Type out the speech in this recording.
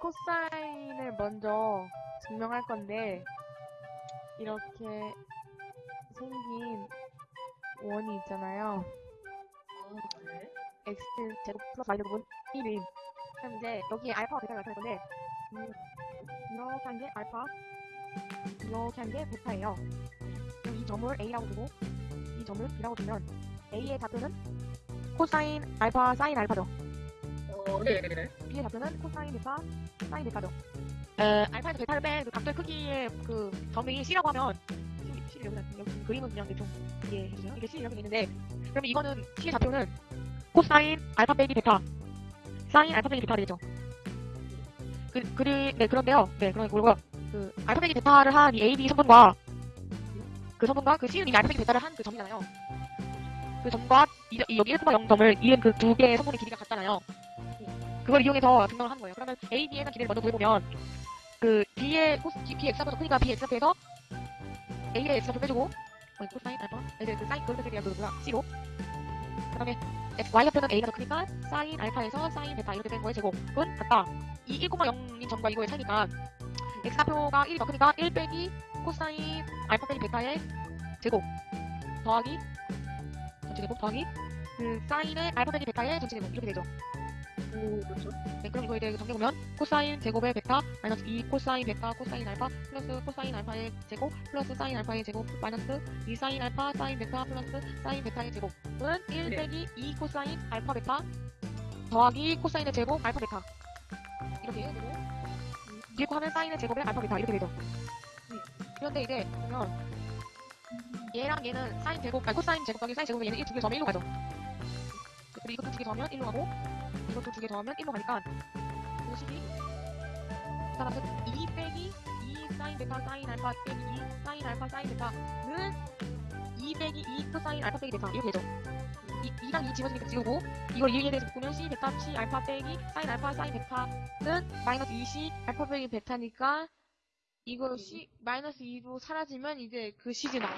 코사인을 먼저 증명할 건데 이렇게 생긴 원이 있잖아요. 아, 네. x 제곱 플러스 y 제곱은 1임. 그럼 이제 여기에 알파와 베타가 나타날 건데 음, 이렇게 한 게 알파, 이렇게 한 게 베타예요. 그럼 이 점을 a라고 두고 이 점을 b라고 두면 a의 좌표는 코사인 알파 사인 알파죠. 어, 네, 네, 네. b의 좌표는 코사인 베타 사인 베타죠. 에, 알파에서 베타를 뺀그 각도의 크기의 그 점이 c라고 하면 c, c 여기 여기 그림은 그냥 대충 이해해 주세요. 이게 c 이렇게 돼 있는데 그러면 이거는 c의 좌표는 코사인 알파 빼기 베타 사인 알파 빼기 베타가 되겠죠. 그, 그리, 네, 그런데요. 네, 그런 거고요. 그, 알파 빼기 베타를 한 이 A, B 성분과 그 성분과 그 C는 이미 알파 빼기 베타를 한 그 점이잖아요. 그 점과 이, 이 여기 1,0점을 이은 그 두 개의 성분의 길이가 같잖아요. 그걸 이용해서 증명을 한 거예요. 그러면 A, B에 대한 길이를 먼저 구해보면 그 B의 코스, B, X좌표가 크니까 B, X좌표에서 A의 X좌표 빼주고 어, 코사인 알파 이제 그 사인 그걸 빼주기가 그거구나 C로 그 다음에 Y좌표는 A가 더 크니까 사인 알파에서 사인 베타 이렇게 된 거의 제곱은 같다. 이 1,0인 점과 이거의 차이니까 X좌표가 1이 더 크니까 1 빼기 코사인 알파 빼기 베타의 제곱 더하기 전체 제곱 더하기 그 사인의 알파 빼기 베타의 전체 제곱 이렇게 되죠. 오, 그렇죠. 네, 그럼 이거에 대해 정리해보면 코사인 제곱의 베타 마이너스 2 코사인 베타 코사인 알파 플러스 코사인 알파의 제곱 플러스 사인 알파의 제곱 마이너스 2 사인 알파 사인 베타 플러스 사인 베타의 제곱은 1 네. 빼기 2 코사인 알파 베타 더하기 코사인의 제곱 알파 베타. 이렇게 되고. 음, 뒤에 거 하면 사인의 제곱의 알파 베타. 이렇게 되죠. 그런데 이제 보면 얘랑 얘는 사인 제곱 아니 코사인 제곱 더하기 사인 제곱은 얘는 1 두개 더하면 1로 가죠 그리고 이것도 두 개 더하면 1로 가고 이것도 두 개 더하면 1로 가니까 그 식이 따라서 2 빼기 2 사인 베타 사인 알파 빼기 2 사인 알파 사인 베타는 2 빼기 2 코사인 알파 빼기 베타 이렇게 되죠. 이, 2랑 2 지워지니까 지우고 이걸 2에 대해서 묶으면 C 베타 C 알파 빼기 사인 알파 사인 베타는 마이너스 2C 알파 빼기 베타니까 이거 C 마이너스 2로 사라지면 이제 그 식이 나와요.